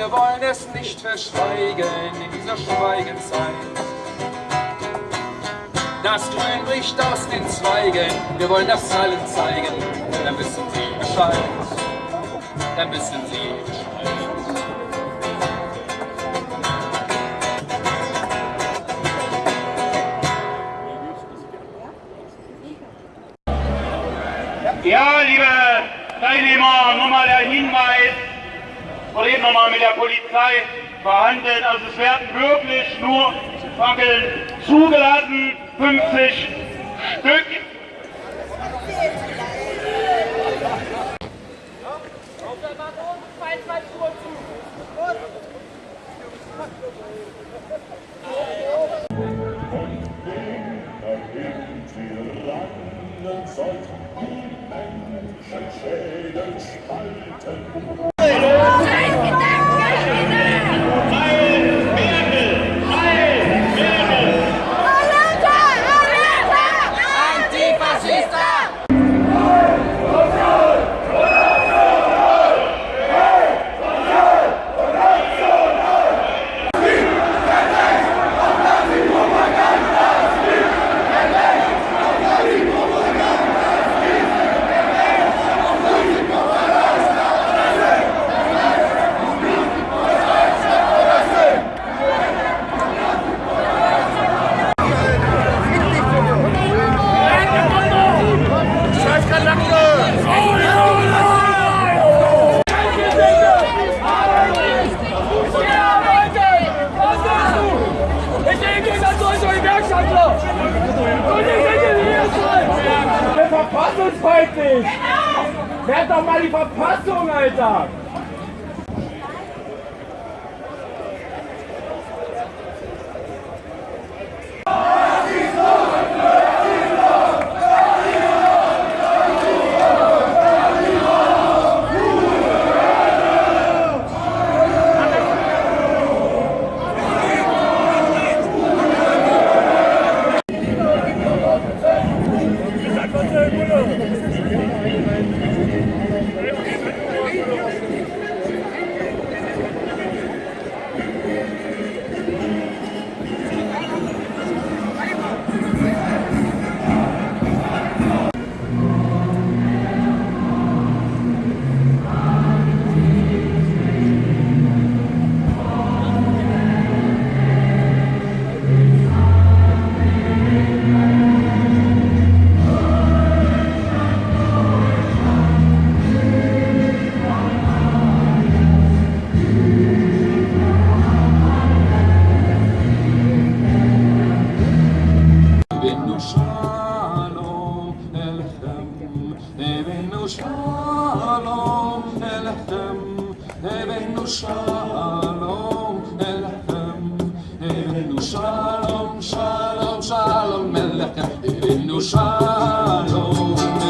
wir wollen es nicht verschweigen in dieser Schweigenzeit. Das Grün bricht aus den Zweigen, wir wollen das allen zeigen, dann wissen Sie Bescheid, dann wissen Sie Bescheid. Ja, liebe Teilnehmer, nochmal der Hinweis, oder eben nochmal mit der Polizei verhandeln. Also es werden wirklich nur Fackeln zugelassen, 50 Stück. sollten die Menschen Schäden spalten. Verfassungsfeindlich! Werd doch mal die Verfassung, Alter! Shalom elechem, Ebenu shalom, shalom, shalom elechem, Ebenu shalom.